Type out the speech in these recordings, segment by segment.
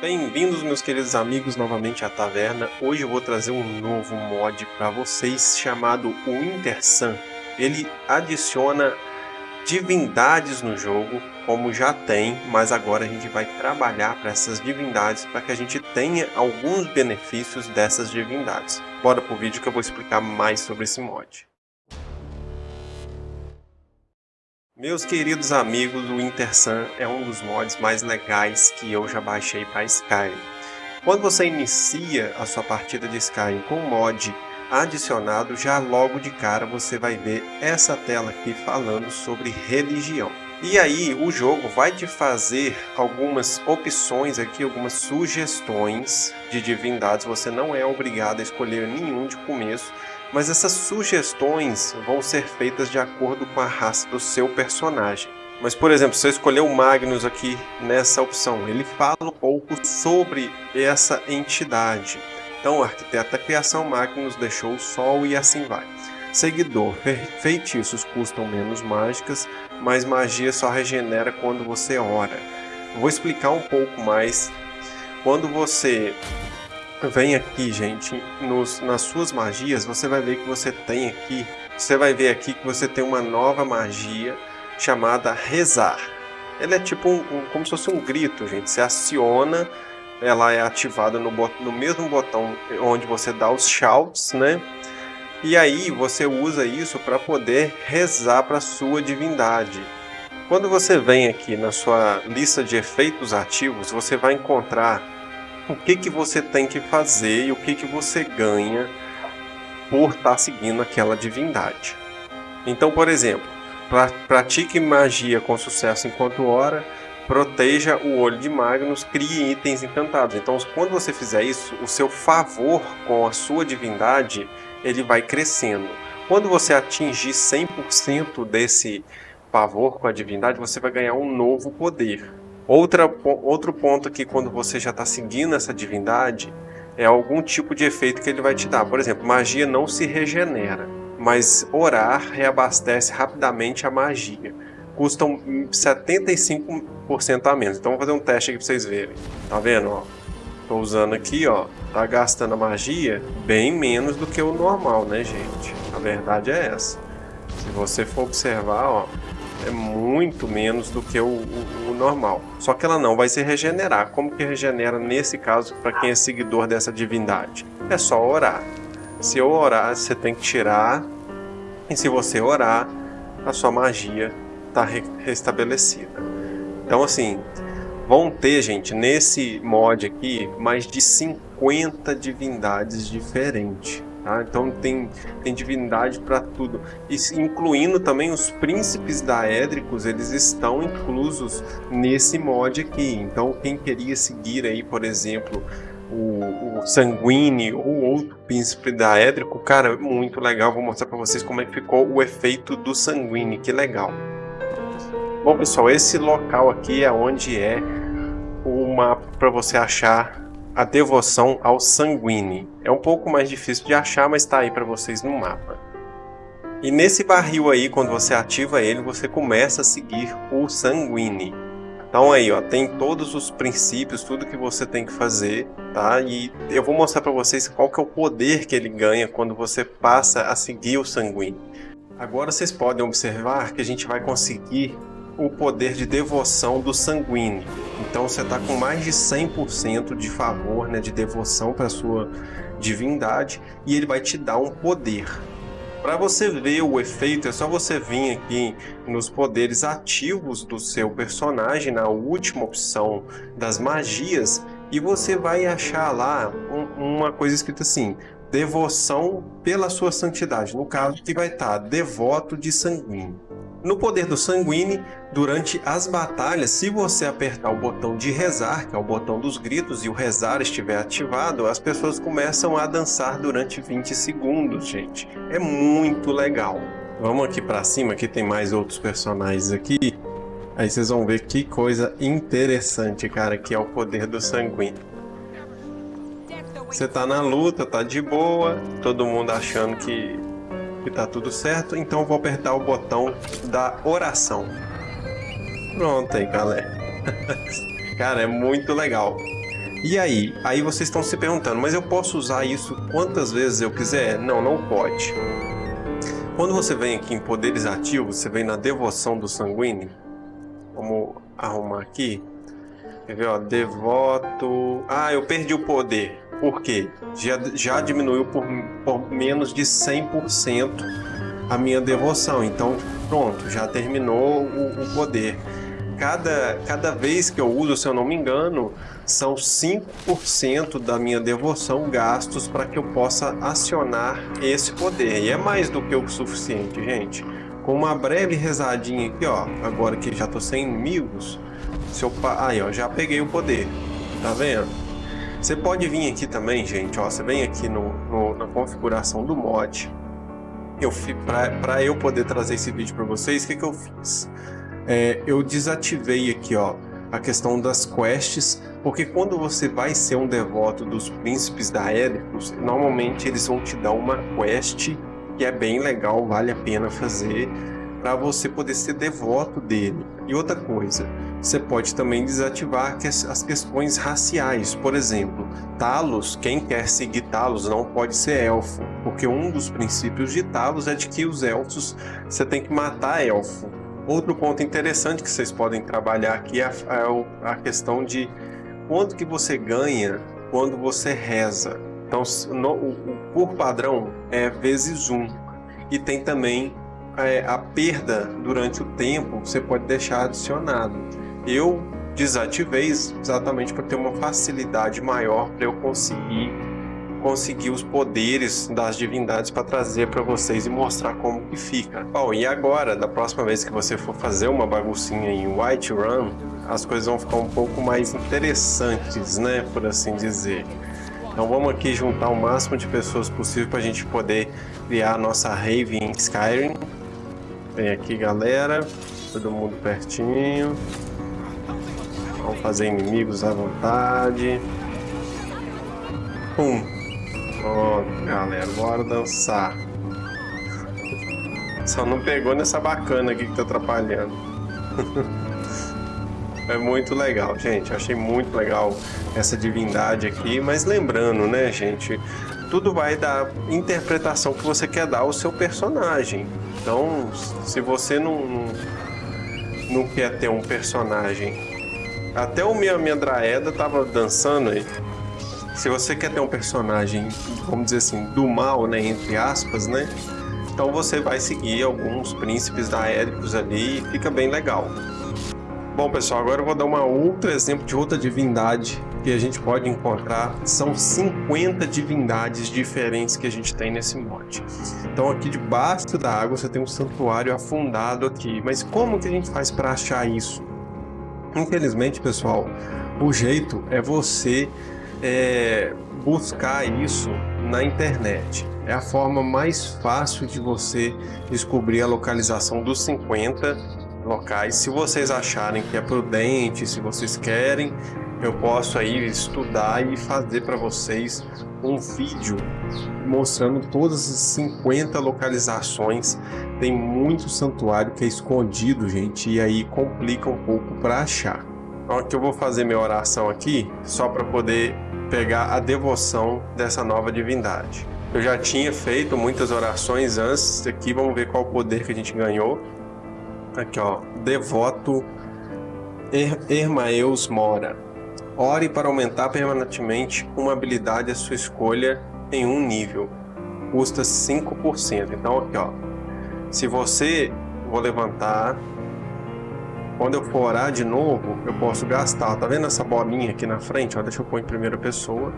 Bem-vindos, meus queridos amigos, novamente à taverna. Hoje eu vou trazer um novo mod para vocês chamado o Intersun. Ele adiciona divindades no jogo, como já tem, mas agora a gente vai trabalhar para essas divindades para que a gente tenha alguns benefícios dessas divindades. Bora pro vídeo que eu vou explicar mais sobre esse mod. Meus queridos amigos, o Intersun é um dos mods mais legais que eu já baixei para Skyrim. Quando você inicia a sua partida de Skyrim com o mod adicionado, já logo de cara você vai ver essa tela aqui falando sobre religião. E aí o jogo vai te fazer algumas opções aqui, algumas sugestões de divindades. Você não é obrigado a escolher nenhum de começo, mas essas sugestões vão ser feitas de acordo com a raça do seu personagem. Mas, por exemplo, se eu escolher o Magnus aqui nessa opção, ele fala um pouco sobre essa entidade. Então, o arquiteto da criação Magnus deixou o sol e assim vai. Seguidor, feitiços custam menos mágicas, mas magia só regenera quando você ora. vou explicar um pouco mais. Quando você vem aqui, gente, nos, nas suas magias, você vai ver que você tem aqui, você vai ver aqui que você tem uma nova magia chamada rezar. Ela é tipo um, um, como se fosse um grito, gente. Você aciona, ela é ativada no, no mesmo botão onde você dá os shouts, né? E aí você usa isso para poder rezar para sua divindade. Quando você vem aqui na sua lista de efeitos ativos, você vai encontrar o que, que você tem que fazer e o que, que você ganha por estar tá seguindo aquela divindade. Então, por exemplo, pra, pratique magia com sucesso enquanto ora, proteja o olho de Magnus, crie itens encantados. Então, quando você fizer isso, o seu favor com a sua divindade, ele vai crescendo. Quando você atingir 100% desse favor com a divindade, você vai ganhar um novo poder. Outra, outro ponto aqui, quando você já está seguindo essa divindade, é algum tipo de efeito que ele vai te dar. Por exemplo, magia não se regenera, mas orar reabastece rapidamente a magia. Custam 75% a menos. Então vou fazer um teste aqui para vocês verem. Tá vendo? Ó? Tô usando aqui, ó. Tá gastando a magia bem menos do que o normal, né, gente? A verdade é essa. Se você for observar, ó, muito menos do que o, o, o, normal. Só que ela não vai se regenerar. Como que regenera nesse caso para quem é seguidor dessa divindade? É só orar. Se eu orar, você tem que tirar. E se você orar, a sua magia está re restabelecida. Então assim, vão ter, gente, nesse mod aqui, mais de 50 divindades diferentes. Tá? Então tem, tem divindade para tudo, e, incluindo também os príncipes daédricos, eles estão inclusos nesse mod aqui. Então quem queria seguir aí, por exemplo, o, o Sanguine ou outro príncipe daédrico, cara, muito legal. Vou mostrar para vocês como é que ficou o efeito do Sanguine, que legal. Bom pessoal, esse local aqui é onde é o mapa para você achar a devoção ao Sanguine. É um pouco mais difícil de achar, mas está aí para vocês no mapa. E nesse barril aí, quando você ativa ele, você começa a seguir o Sanguine. Então aí, ó, tem todos os princípios, tudo que você tem que fazer, tá? E eu vou mostrar para vocês qual que é o poder que ele ganha quando você passa a seguir o Sanguine. Agora vocês podem observar que a gente vai conseguir o poder de devoção do sanguíneo. Então você está com mais de 100% de favor, né, de devoção para sua divindade e ele vai te dar um poder. Para você ver o efeito, é só você vir aqui nos poderes ativos do seu personagem, na última opção das magias, e você vai achar lá um, uma coisa escrita assim, devoção pela sua santidade, no caso que vai estar tá, devoto de sanguíneo. No poder do Sanguine, durante as batalhas, se você apertar o botão de rezar, que é o botão dos gritos, e o rezar estiver ativado, as pessoas começam a dançar durante 20 segundos, gente. É muito legal. Vamos aqui para cima, que tem mais outros personagens aqui. Aí vocês vão ver que coisa interessante, cara, que é o poder do Sanguine. Você tá na luta, tá de boa, todo mundo achando que que tá tudo certo, então vou apertar o botão da oração. Pronto aí, galera. Cara, é muito legal. E aí? Aí vocês estão se perguntando, mas eu posso usar isso quantas vezes eu quiser? Não, não pode. Quando você vem aqui em poderes ativos, você vem na devoção do sanguíneo. Vamos arrumar aqui. Quer ver, ó, devoto... Ah, eu perdi o poder. Por quê? Já, já diminuiu por, por menos de 100% a minha devoção. Então, pronto, já terminou o, o poder. Cada, cada vez que eu uso, se eu não me engano, são 5% da minha devoção gastos para que eu possa acionar esse poder. E é mais do que o suficiente, gente. Com uma breve rezadinha aqui, ó, agora que já tô sem inimigos, se eu aí, ó, já peguei o poder. Tá vendo? Você pode vir aqui também, gente, ó, você vem aqui no, no na configuração do mod. Eu para eu poder trazer esse vídeo para vocês, o que que eu fiz? É, eu desativei aqui, ó, a questão das quests, porque quando você vai ser um devoto dos príncipes da Éricos, normalmente eles vão te dar uma quest que é bem legal, vale a pena fazer, para você poder ser devoto dele. E outra coisa, você pode também desativar as questões raciais. Por exemplo, Talos, quem quer seguir Talos não pode ser elfo, porque um dos princípios de Talos é de que os elfos, você tem que matar elfo. Outro ponto interessante que vocês podem trabalhar aqui é a, é questão de quanto que você ganha quando você reza. Então, no, o, por padrão é vezes um. E tem também é, a perda durante o tempo, você pode deixar adicionado. Eu desativei exatamente para ter uma facilidade maior para eu conseguir conseguir os poderes das divindades para trazer para vocês e mostrar como que fica. Bom, e agora, da próxima vez que você for fazer uma baguncinha em White Run, as coisas vão ficar um pouco mais interessantes, né, por assim dizer. Então vamos aqui juntar o máximo de pessoas possível para a gente poder criar a nossa rave em Skyrim. Vem aqui galera, todo mundo pertinho. Vamos fazer inimigos à vontade. Pum, oh, galera, bora dançar. Só não pegou nessa bacana aqui que tá atrapalhando. é muito legal, gente. Achei muito legal essa divindade aqui. Mas lembrando, né, gente? Tudo vai da interpretação que você quer dar ao seu personagem. Então, se você não, não, não quer ter um personagem... Até o minha, minha tava dançando aí se você quer ter um personagem, vamos dizer assim, do mal, né, entre aspas, né, então você vai seguir alguns príncipes da Éricos ali e fica bem legal. Bom pessoal, agora eu vou dar um outro exemplo de outra divindade que a gente pode encontrar. São 50 divindades diferentes que a gente tem nesse mod. Então aqui debaixo da água você tem um santuário afundado aqui. Mas como que a gente faz para achar isso? Infelizmente pessoal, o jeito é você é, buscar isso na internet. É a forma mais fácil de você descobrir a localização dos 50 locais. Se vocês acharem que é prudente, se vocês querem, eu posso aí estudar e fazer para vocês um vídeo mostrando todas as 50 localizações. Tem muito santuário que é escondido, gente, e aí complica um pouco para achar. Então aqui eu vou fazer minha oração aqui, só para poder pegar a devoção dessa nova divindade. Eu já tinha feito muitas orações antes, aqui vamos ver qual poder que a gente ganhou. Aqui ó, devoto er Ermaeus Mora. Ore para aumentar permanentemente uma habilidade à sua escolha em um nível. Custa 5%. Então aqui ó, se você, vou levantar, quando eu for orar de novo, eu posso gastar. Tá vendo essa bolinha aqui na frente? Ó, deixa eu pôr em primeira pessoa.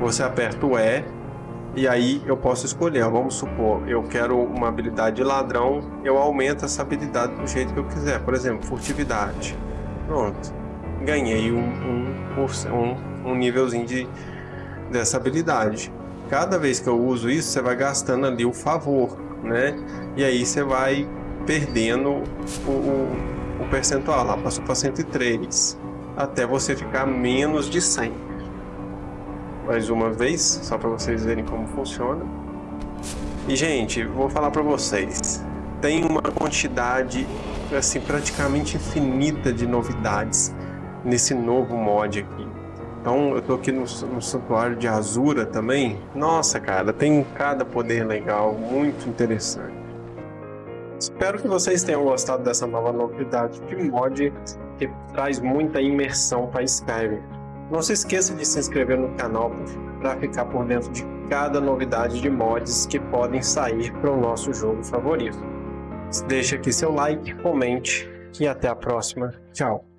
Você aperta o E e aí eu posso escolher. Vamos supor, eu quero uma habilidade de ladrão, eu aumento essa habilidade do jeito que eu quiser. Por exemplo, furtividade. Pronto. Ganhei um, um, um, um nívelzinho de, dessa habilidade. Cada vez que eu uso isso, você vai gastando ali o favor, né? E aí você vai perdendo o, o o percentual lá passou para 103, até você ficar menos de 100. Mais uma vez, só para vocês verem como funciona. E gente, vou falar para vocês, tem uma quantidade assim praticamente infinita de novidades nesse novo mod aqui. Então eu tô aqui no, no santuário de Azura também. Nossa, cara, tem cada poder legal, muito interessante. Espero que vocês tenham gostado dessa nova novidade de mod que traz muita imersão para Skyrim. Não se esqueça de se inscrever no canal para ficar por dentro de cada novidade de mods que podem sair para o nosso jogo favorito. Deixe aqui seu like, comente e até a próxima. Tchau!